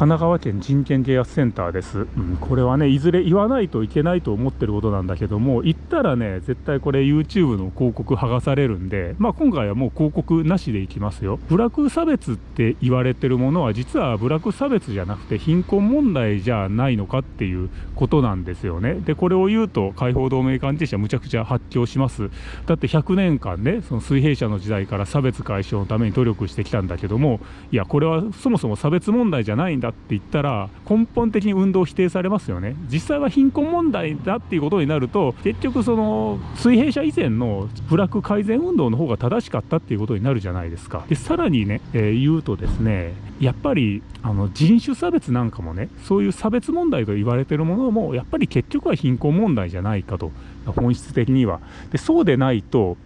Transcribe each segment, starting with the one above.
神奈川県人権啓発センターです、うん、これはねいずれ言わないといけないと思ってることなんだけども言ったらね絶対これ YouTube の広告剥がされるんでまあ今回はもう広告なしでいきますよ。ブラック差別って言われてるものは実はブラック差別じゃなくて貧困問題じゃないのかっていうことなんですよね。でこれを言うと解放同盟関係者むちゃくちゃ発狂します。だって100年間ねその水平社の時代から差別解消のために努力してきたんだけどもいやこれはそもそも差別問題じゃないんだって言ったら根本的に運動を否定されますよね。実際は貧困問題だっていうことになると結局その水平社以前のブラック改善運動の方が正しかったっていうことになるじゃないですか。でさらにね、えー、言うとですねやっぱりあの人種差別なんかもねそういう差別問題と言われてるものもやっぱり結局は貧困問題じゃないかと本質的には。でそうでないと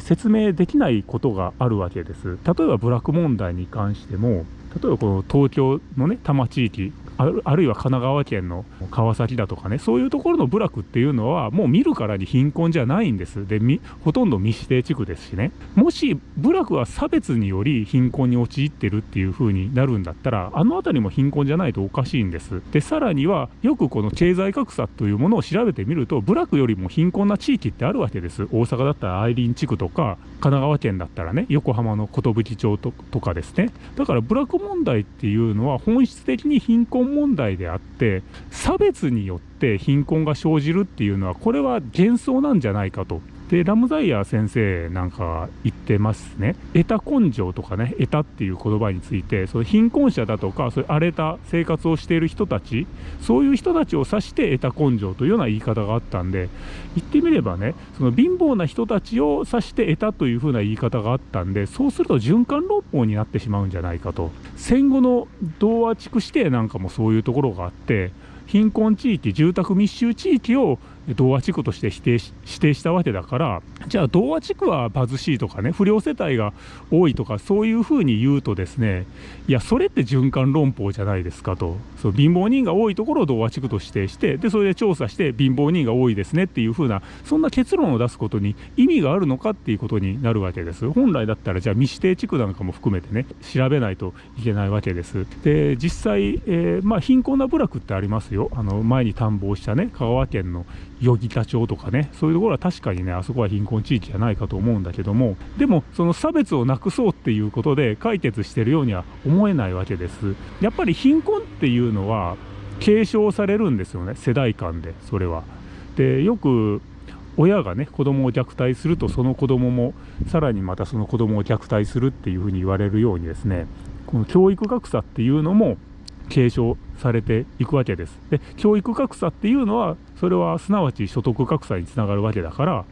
説明できないことがあるわけです。例えばブラック問題に関しても例えばこの東京のね多摩地域あるいは神奈川県の川崎だとかねそういうところの部落っていうのはもう見るからに貧困じゃないんです。でほとんど未指定地区ですしね。もし部落は差別により貧困に陥ってるっていう風になるんだったらあの辺りも貧困じゃないとおかしいんです。でさらにはよくこの経済格差というものを調べてみると部落よりも貧困な地域ってあるわけです。大阪だったら愛林地区とか神奈川県だったらね横浜の寿町とかですね。だから部落問題っていうのは本質的に貧困問題であって差別によって貧困が生じるっていうのはこれは幻想なんじゃないかと。でラムザイヤー先生なんか言ってますね。得た根性とかね得たっていう言葉についてその貧困者だとかそういう荒れた生活をしている人たちそういう人たちを指して得た根性というような言い方があったんで言ってみればねその貧乏な人たちを指して得たというふうな言い方があったんでそうすると循環論法になってしまうんじゃないかと。戦後の童話地区指定なんかもそういうところがあって貧困地域住宅密集地域を童話地区として指定し指定したわけだからじゃあ童話地区は貧しいとかね不良世帯が多いとかそういうふうに言うとですねいやそれって循環論法じゃないですかと。そう貧乏人が多いところを童話地区と指定してでそれで調査して貧乏人が多いですねっていうふうなそんな結論を出すことに意味があるのかっていうことになるわけです。本来だったらじゃあ未指定地区なんかも含めてね調べないといけないわけです。で実際、えー、まあ貧困な部落ってありますよ。あの前に探訪したね香川県の与木田町とかねそういうところは確かにねあそこは貧困地域じゃないかと思うんだけどもでもその差別をなくそうっていうことで解決してるようには思えないわけです。やっぱり貧困っていうのは継承されるんですよね世代間でそれは。でよく親がね子供を虐待するとその子供もさらにまたその子供を虐待するっていうふうに言われるようにですねこの教育格差っていうのも継承されていくわけです。で教育格差っていうのはそれはすなわち所得格差につながるわけだから、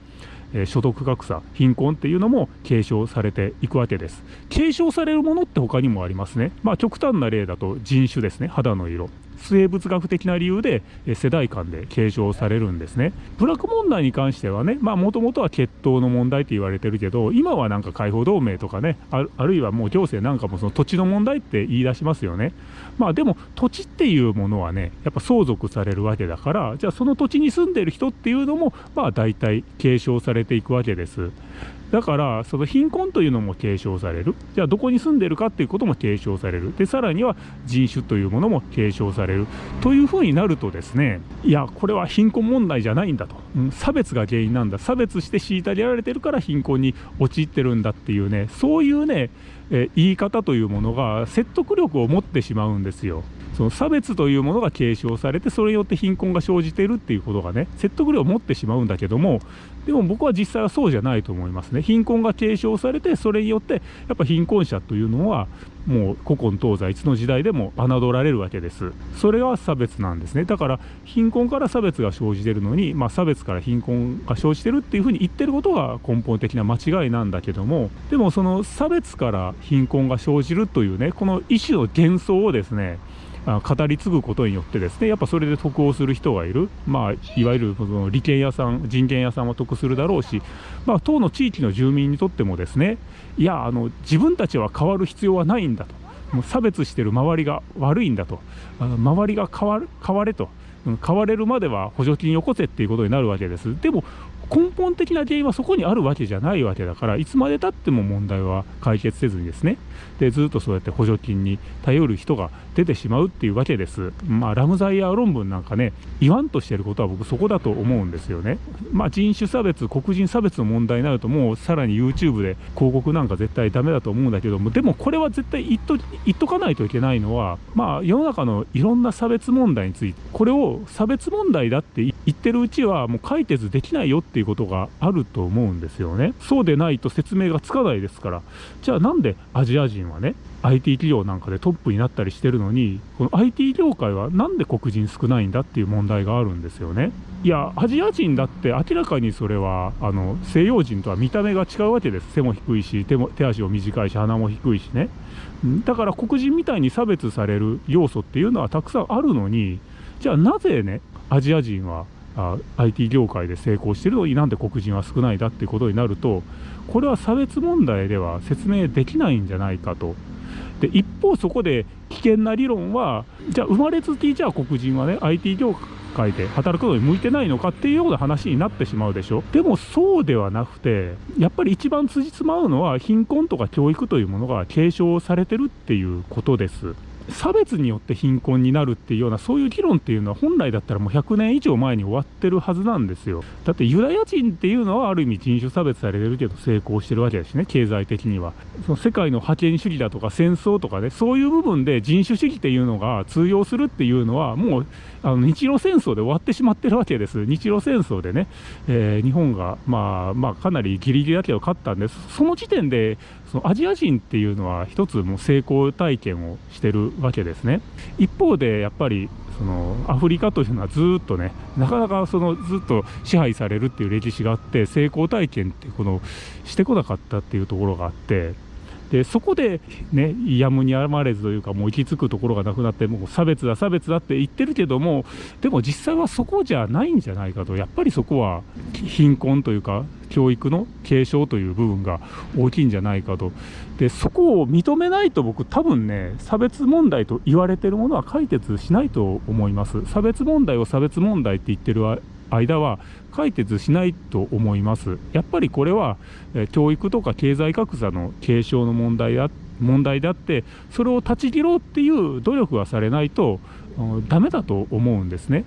えー、所得格差貧困っていうのも継承されていくわけです。継承されるものって他にもありますね。まあ極端な例だと人種ですね肌の色生物学的な理由で世代間で継承されるんですね。部落問題に関してはね、まあもともとは血統の問題って言われてるけど、今はなんか解放同盟とかね、あるいはもう行政なんかもその土地の問題って言い出しますよね。まあでも土地っていうものはね、やっぱ相続されるわけだから、じゃあその土地に住んでる人っていうのも、まあ大体継承されていくわけです。だからその貧困というのも継承される。じゃあどこに住んでるかっていうことも継承される。でさらには人種というものも継承される。というふうになるとですねいやこれは貧困問題じゃないんだと、うん、差別が原因なんだ。差別して虐げられてるから貧困に陥ってるんだっていうねそういうねえ言い方というものが説得力を持ってしまうんですよ。その差別というものが継承されてそれによって貧困が生じているっていうことがね説得力を持ってしまうんだけどもでも僕は実際はそうじゃないと思いますね。貧困が継承されてそれによってやっぱ貧困者というのはもう古今東西いつの時代でも侮られるわけです。それが差別なんですね。だから貧困から差別が生じてるのに、まあ、差別から貧困が生じてるっていうふうに言ってることが根本的な間違いなんだけどもでもその差別から貧困が生じるというねこの一種の幻想をですね語り継ぐことによってですねやっぱそれで得をする人がいる、まあ、いわゆるその利権屋さん人権屋さんは得するだろうし、まあ、当の地域の住民にとってもですねいやあの自分たちは変わる必要はないんだと。もう差別してる周りが悪いんだと。周りが変わる変われと。変われるまでは補助金よこせっていうことになるわけです。でも根本的な原因はそこにあるわけじゃないわけだからいつまでたっても問題は解決せずにですねでずっとそうやって補助金に頼る人が出てしまうっていうわけです。まあ、ラムザイヤー論文なんかね言わんとしてることは僕そこだと思うんですよね。まあ、人種差別黒人差別の問題になるともうさらに YouTube で広告なんか絶対ダメだと思うんだけどもでもこれは絶対言っと言っとかないといけないのはまあ世の中のいろんな差別問題についてこれを差別問題だって言ってるうちはもう解決できないよってっていうことがあると思うんですよね。そうでないと説明がつかないですから。じゃあなんでアジア人はね IT 企業なんかでトップになったりしてるのにこの IT 業界はなんで黒人少ないんだっていう問題があるんですよね。いやアジア人だって明らかにそれはあの西洋人とは見た目が違うわけです背も低いし手も手足も短いし鼻も低いしねだから黒人みたいに差別される要素っていうのはたくさんあるのにじゃあなぜねアジア人はあ IT 業界で成功してるのになんで黒人は少ないだっていうことになるとこれは差別問題では説明できないんじゃないかと。で一方そこで危険な理論はじゃあ生まれつきじゃあ黒人はね IT 業界で働くのに向いてないのかっていうような話になってしまうでしょでもそうではなくてやっぱり一番辻褄合うのは貧困とか教育というものが継承されてるっていうことです。差別によって貧困になるっていうようなそういう議論っていうのは本来だったらもう100年以上前に終わってるはずなんですよ。だってユダヤ人っていうのはある意味人種差別されてるけど成功してるわけですね経済的には。その世界の覇権主義だとか戦争とかねそういう部分で人種主義っていうのが通用するっていうのはもうあの日露戦争で終わってしまってるわけです。日露戦争でね、えー、日本がまあまあかなりギリギリだけど勝ったんです。その時点でそのアジア人っていうのは一つもう成功体験をしてるわけですね。一方でやっぱりそのアフリカというのはずっとねなかなかそのずっと支配されるっていう歴史があって成功体験ってこのしてこなかったっていうところがあってでそこでねやむにやまれずというかもう行き着くところがなくなってもう差別だ差別だって言ってるけどもでも実際はそこじゃないんじゃないかと。やっぱりそこは貧困というか教育の継承という部分が大きいんじゃないかと。でそこを認めないと僕多分ね差別問題と言われてるものは解決しないと思います。差別問題を差別問題って言ってる間は解決しないと思います。やっぱりこれは、え教育とか経済格差の継承の問題問題であってそれを断ち切ろうっていう努力がされないとダメだと思うんですね。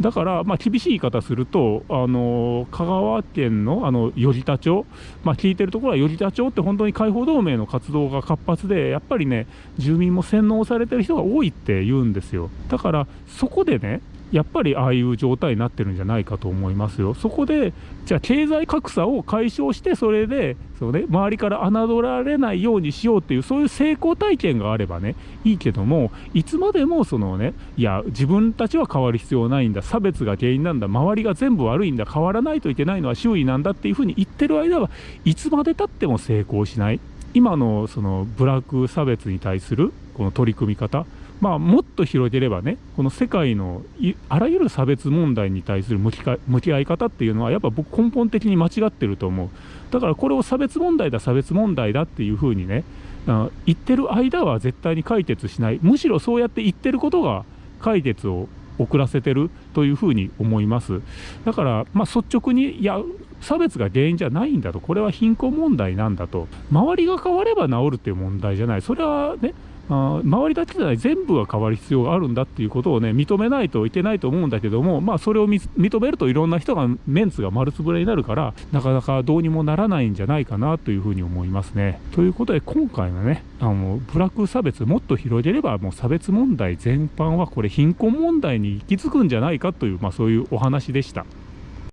だから、まあ、厳しい言い方すると、あの香川県のあの頼田町、まあ、聞いてるところは頼田町って本当に解放同盟の活動が活発で、やっぱりね、住民も洗脳されてる人が多いって言うんですよ。だから、そこでね、やっぱりああいう状態になってるんじゃないかと思いますよ。そこで、じゃあ経済格差を解消して、それで、そうね、周りから侮られないようにしようっていう、そういう成功体験があればね、いいけども、いつまでもそのね、いや、自分たちは変わる必要ないんだ、差別が原因なんだ、周りが全部悪いんだ、変わらないといけないのは周囲なんだっていうふうに言ってる間はいつまでたっても成功しない。今のそのブラック差別に対するこの取り組み方まあ、もっと広げればね、この世界のあらゆる差別問題に対する向き向き合い方っていうのは、やっぱ僕、根本的に間違ってると思う。だからこれを差別問題だ、差別問題だっていうふうにね、言ってる間は絶対に解決しない、むしろそうやって言ってることが解決を遅らせてるというふうに思います。だから、まあ、率直に、いや、差別が原因じゃないんだと、これは貧困問題なんだと、周りが変われば治るっていう問題じゃない、それはね、あ周りだけじゃない全部が変わる必要があるんだっていうことをね認めないといけないと思うんだけどもまあそれを認めるといろんな人がメンツが丸つぶれになるからなかなかどうにもならないんじゃないかなというふうに思いますね。ということで今回のねあのブラック差別もっと広げればもう差別問題全般はこれ貧困問題に行き着くんじゃないかという、まあ、そういうお話でした。